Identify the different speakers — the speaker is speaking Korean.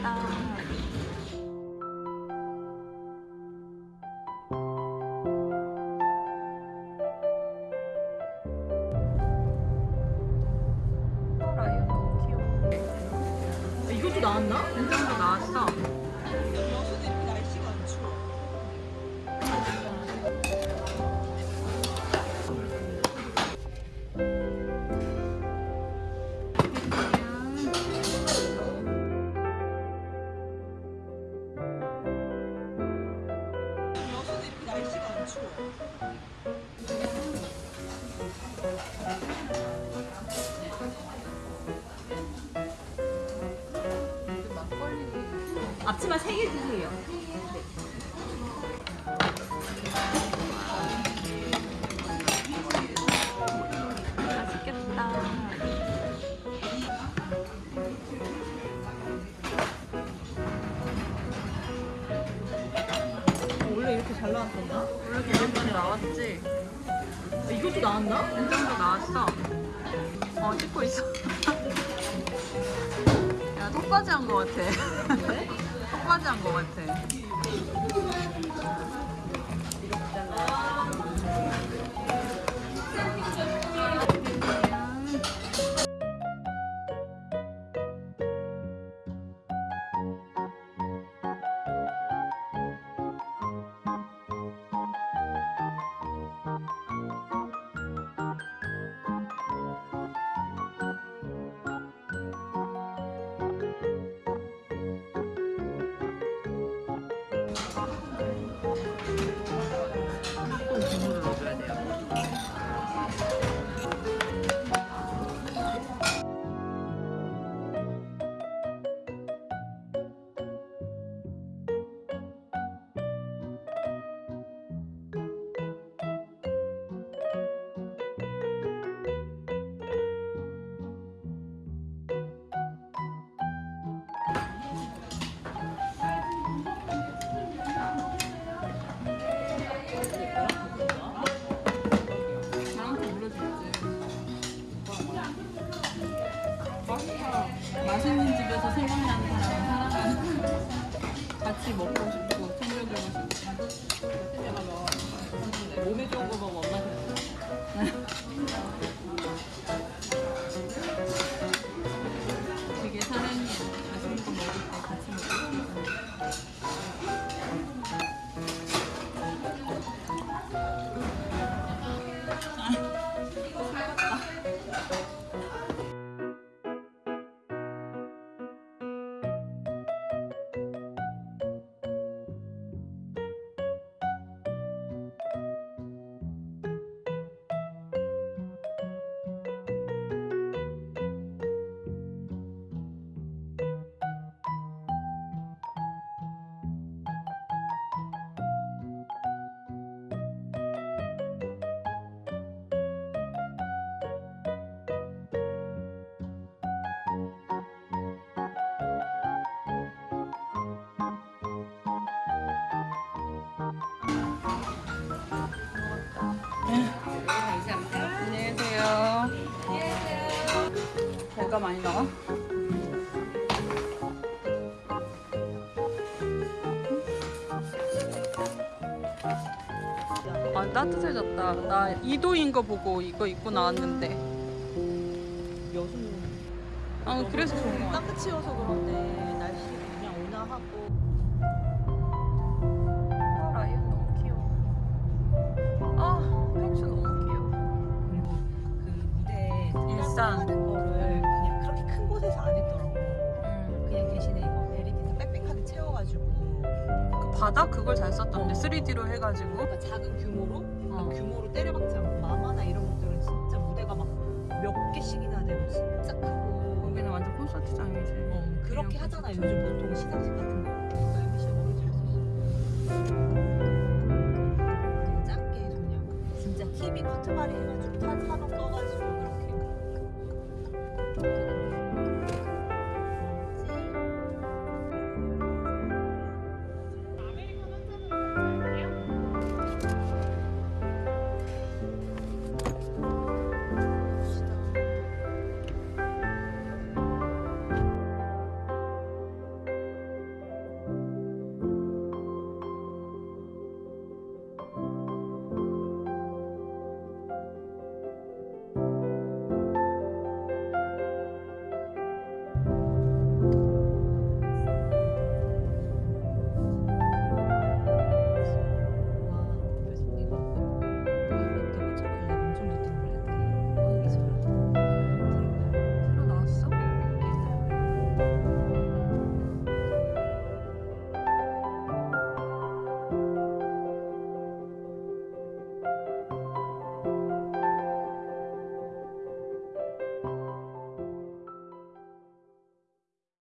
Speaker 1: 맛있겠다. 너무 귀여워.
Speaker 2: 이것도 나왔나?
Speaker 1: 인정도 나왔어.
Speaker 2: 앞치마 3개 주세요. 잘 나왔었나?
Speaker 1: 원래 저번번에 나왔지?
Speaker 2: 이것도 나왔나?
Speaker 1: 인정도 나왔어. 어, 찍고 있어. 야, 턱받이 한 거 같아. 왜? 턱받이 한 거 같아. 맛있는 집에서 생각나는 사람은 사랑하는 같이 먹고 싶고 챙겨주고 싶고. 생겨가 너 몸에 좋은 거 먹으면 엄마 되게 배가 많이 나와?
Speaker 2: 아 따뜻해졌다. 나
Speaker 1: 2도인 거 보고 이거 입고 나왔는데.
Speaker 2: 여수는
Speaker 1: 아 그래서 좋은 거 같아.
Speaker 2: 따뜻치여서 그런데 날씨 그냥 온화하고 아,
Speaker 1: 라이언 너무 귀여워. 아 펭수 너무 귀여워.
Speaker 2: 그리고 그 무대 일산.
Speaker 1: 바닥? 그걸 잘 썼던데 어. 3D로 해가지고. 그러니까
Speaker 2: 작은 규모로? 그러니까 어. 규모로 때려박지 않고 마마나 이런 것들은 진짜 무대가 막 몇 개씩이나 되고 진짜 크고. 거기는
Speaker 1: 완전 콘서트장이지. 어, 그렇게 하잖아 요즘
Speaker 2: 보통 시상식 같은 거. 그러니까 MBC 머리 잘 썼어 작게 그냥 진짜 TV 커트말이 해가지고 다 산업 꺼가지고 그렇게